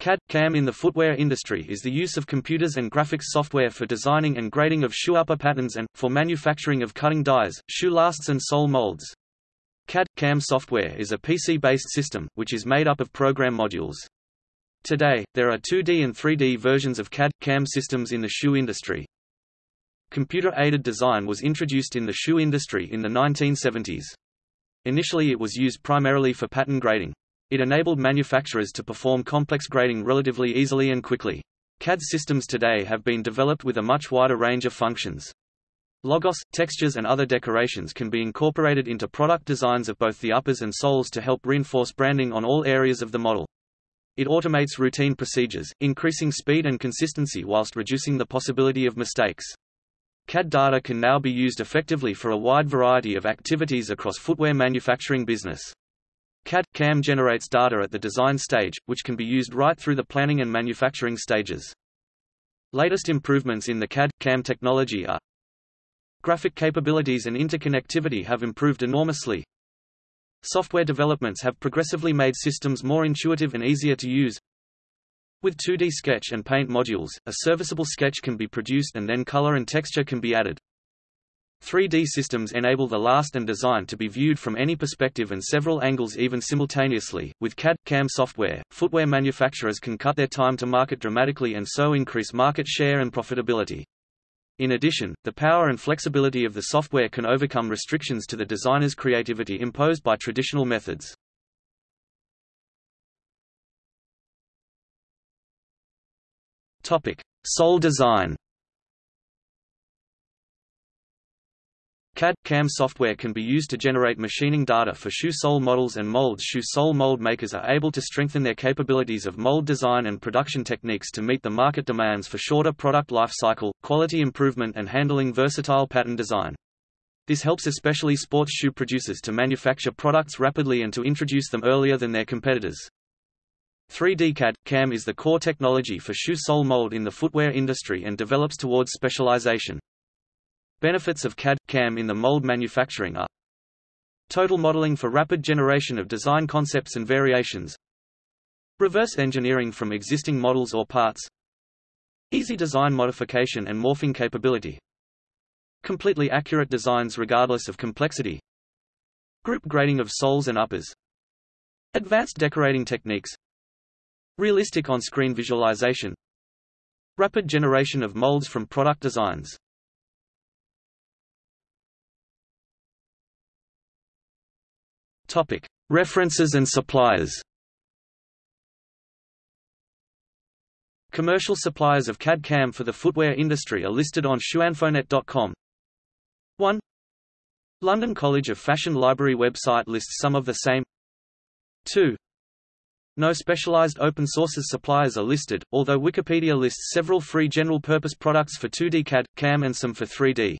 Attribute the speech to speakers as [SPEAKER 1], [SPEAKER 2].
[SPEAKER 1] CAD-CAM in the footwear industry is the use of computers and graphics software for designing and grading of shoe upper patterns and, for manufacturing of cutting dies, shoe lasts and sole molds. CAD-CAM software is a PC-based system, which is made up of program modules. Today, there are 2D and 3D versions of CAD-CAM systems in the shoe industry. Computer-aided design was introduced in the shoe industry in the 1970s. Initially it was used primarily for pattern grading. It enabled manufacturers to perform complex grading relatively easily and quickly. CAD systems today have been developed with a much wider range of functions. Logos, textures and other decorations can be incorporated into product designs of both the uppers and soles to help reinforce branding on all areas of the model. It automates routine procedures, increasing speed and consistency whilst reducing the possibility of mistakes. CAD data can now be used effectively for a wide variety of activities across footwear manufacturing business. CAD-CAM generates data at the design stage, which can be used right through the planning and manufacturing stages. Latest improvements in the CAD-CAM technology are Graphic capabilities and interconnectivity have improved enormously. Software developments have progressively made systems more intuitive and easier to use. With 2D sketch and paint modules, a serviceable sketch can be produced and then color and texture can be added. 3D systems enable the last and design to be viewed from any perspective and several angles even simultaneously. With CAD/CAM software, footwear manufacturers can cut their time to market dramatically and so increase market share and profitability. In addition, the power and flexibility of the software can overcome restrictions to the designer's creativity imposed by traditional methods. Topic: Sole design. CAD-CAM software can be used to generate machining data for shoe sole models and molds shoe sole mold makers are able to strengthen their capabilities of mold design and production techniques to meet the market demands for shorter product life cycle, quality improvement and handling versatile pattern design. This helps especially sports shoe producers to manufacture products rapidly and to introduce them earlier than their competitors. 3D CAD-CAM is the core technology for shoe sole mold in the footwear industry and develops towards specialization. Benefits of CAD-CAM in the mold manufacturing are Total modeling for rapid generation of design concepts and variations Reverse engineering from existing models or parts Easy design modification and morphing capability Completely accurate designs regardless of complexity Group grading of soles and uppers Advanced decorating techniques Realistic on-screen visualization Rapid generation of molds from product designs References and suppliers. Commercial suppliers of CAD-CAM for the footwear industry are listed on shoeinfonet.com. 1. London College of Fashion Library website lists some of the same. 2. No specialized open sources suppliers are listed, although Wikipedia lists several free general-purpose products for 2D CAD, CAM and some for 3D.